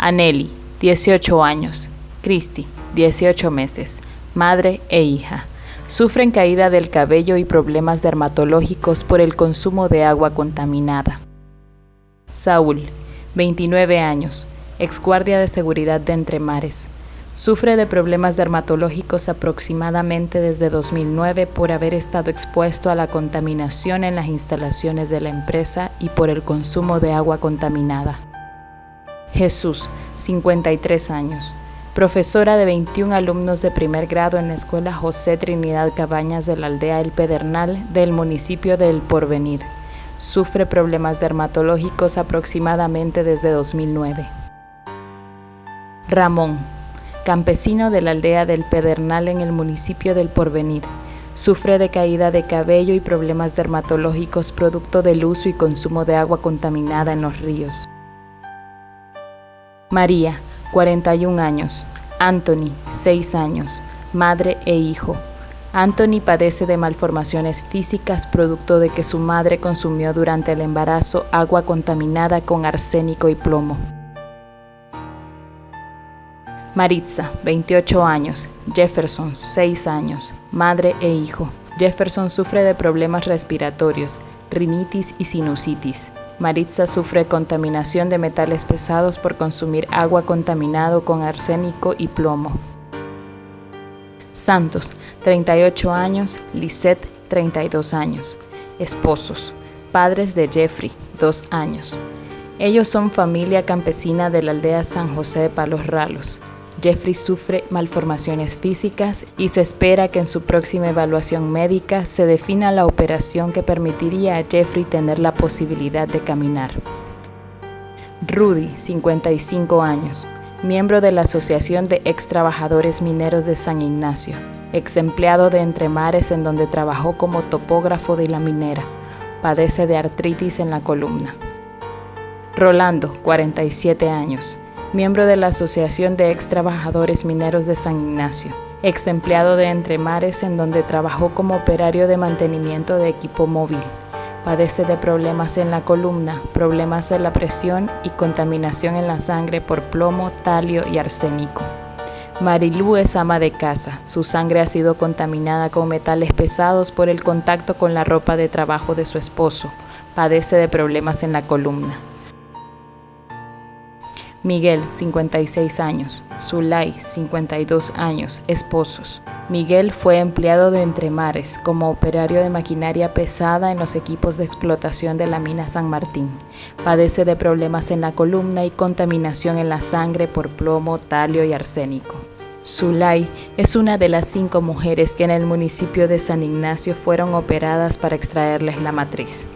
Aneli, 18 años. Cristi, 18 meses. Madre e hija. Sufren caída del cabello y problemas dermatológicos por el consumo de agua contaminada. Saúl, 29 años. Exguardia de seguridad de Entre Mares. Sufre de problemas dermatológicos aproximadamente desde 2009 por haber estado expuesto a la contaminación en las instalaciones de la empresa y por el consumo de agua contaminada. Jesús, 53 años, profesora de 21 alumnos de primer grado en la Escuela José Trinidad Cabañas de la aldea El Pedernal del municipio de El Porvenir. Sufre problemas dermatológicos aproximadamente desde 2009. Ramón, campesino de la aldea del Pedernal en el municipio del Porvenir. Sufre de caída de cabello y problemas dermatológicos producto del uso y consumo de agua contaminada en los ríos. María, 41 años. Anthony, 6 años. Madre e hijo. Anthony padece de malformaciones físicas producto de que su madre consumió durante el embarazo agua contaminada con arsénico y plomo. Maritza, 28 años. Jefferson, 6 años. Madre e hijo. Jefferson sufre de problemas respiratorios, rinitis y sinusitis. Maritza sufre contaminación de metales pesados por consumir agua contaminado con arsénico y plomo. Santos, 38 años. Lisette, 32 años. Esposos. Padres de Jeffrey, 2 años. Ellos son familia campesina de la aldea San José de Palos Ralos. Jeffrey sufre malformaciones físicas y se espera que en su próxima evaluación médica se defina la operación que permitiría a Jeffrey tener la posibilidad de caminar. Rudy, 55 años, miembro de la Asociación de Ex Trabajadores Mineros de San Ignacio, ex empleado de Entremares en donde trabajó como topógrafo de la minera. Padece de artritis en la columna. Rolando, 47 años, miembro de la Asociación de Ex Trabajadores Mineros de San Ignacio, ex empleado de Entremares en donde trabajó como operario de mantenimiento de equipo móvil. Padece de problemas en la columna, problemas de la presión y contaminación en la sangre por plomo, talio y arsénico. Marilú es ama de casa. Su sangre ha sido contaminada con metales pesados por el contacto con la ropa de trabajo de su esposo. Padece de problemas en la columna. Miguel, 56 años. Zulay, 52 años, esposos. Miguel fue empleado de Entremares como operario de maquinaria pesada en los equipos de explotación de la mina San Martín. Padece de problemas en la columna y contaminación en la sangre por plomo, talio y arsénico. Zulay es una de las cinco mujeres que en el municipio de San Ignacio fueron operadas para extraerles la matriz.